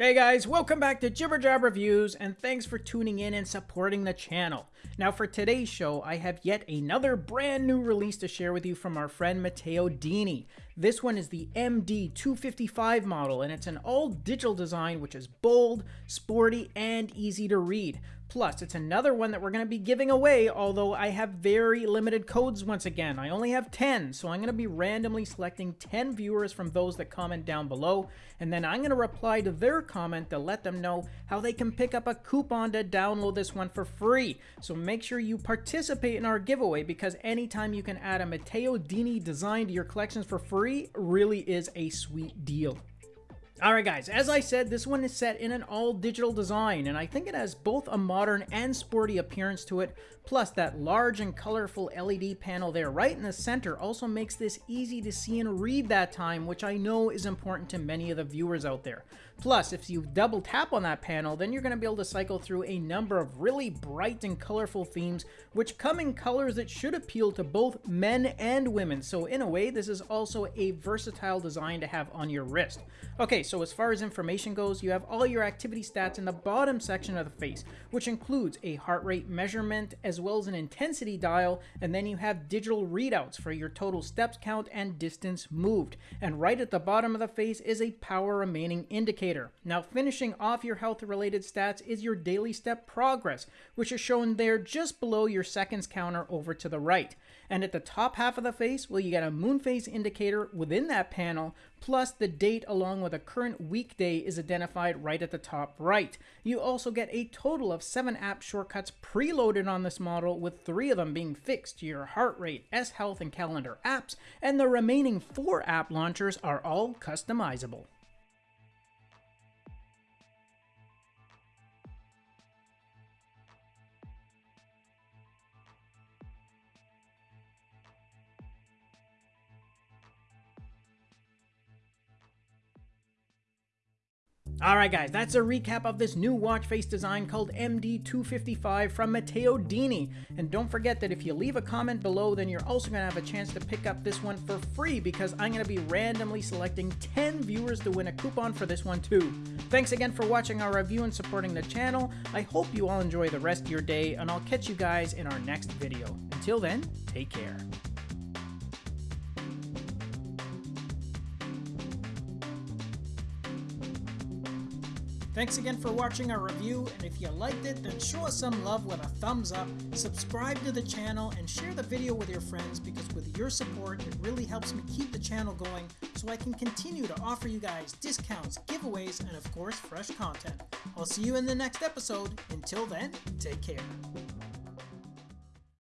Hey guys, welcome back to Jibber Jab Reviews, and thanks for tuning in and supporting the channel. Now for today's show, I have yet another brand new release to share with you from our friend Matteo Dini. This one is the MD255 model, and it's an all-digital design which is bold, sporty, and easy to read. Plus, it's another one that we're going to be giving away, although I have very limited codes once again. I only have 10, so I'm going to be randomly selecting 10 viewers from those that comment down below, and then I'm going to reply to their comment to let them know how they can pick up a coupon to download this one for free. So make sure you participate in our giveaway, because anytime you can add a Matteo Dini design to your collections for free really is a sweet deal. Alright guys, as I said, this one is set in an all-digital design, and I think it has both a modern and sporty appearance to it, plus that large and colorful LED panel there right in the center also makes this easy to see and read that time, which I know is important to many of the viewers out there. Plus, if you double tap on that panel, then you're going to be able to cycle through a number of really bright and colorful themes, which come in colors that should appeal to both men and women, so in a way, this is also a versatile design to have on your wrist. Okay, so as far as information goes, you have all your activity stats in the bottom section of the face, which includes a heart rate measurement as well as an intensity dial, and then you have digital readouts for your total steps count and distance moved. And right at the bottom of the face is a power remaining indicator. Now finishing off your health related stats is your daily step progress, which is shown there just below your seconds counter over to the right. And at the top half of the face, well, you get a moon phase indicator within that panel, plus the date along with a current weekday is identified right at the top right. You also get a total of seven app shortcuts preloaded on this model, with three of them being fixed to your heart rate, S Health, and calendar apps, and the remaining four app launchers are all customizable. Alright guys, that's a recap of this new watch face design called MD255 from Matteo Dini. And don't forget that if you leave a comment below, then you're also going to have a chance to pick up this one for free because I'm going to be randomly selecting 10 viewers to win a coupon for this one too. Thanks again for watching our review and supporting the channel. I hope you all enjoy the rest of your day and I'll catch you guys in our next video. Until then, take care. Thanks again for watching our review, and if you liked it, then show us some love with a thumbs up, subscribe to the channel, and share the video with your friends because with your support, it really helps me keep the channel going so I can continue to offer you guys discounts, giveaways, and of course, fresh content. I'll see you in the next episode. Until then, take care.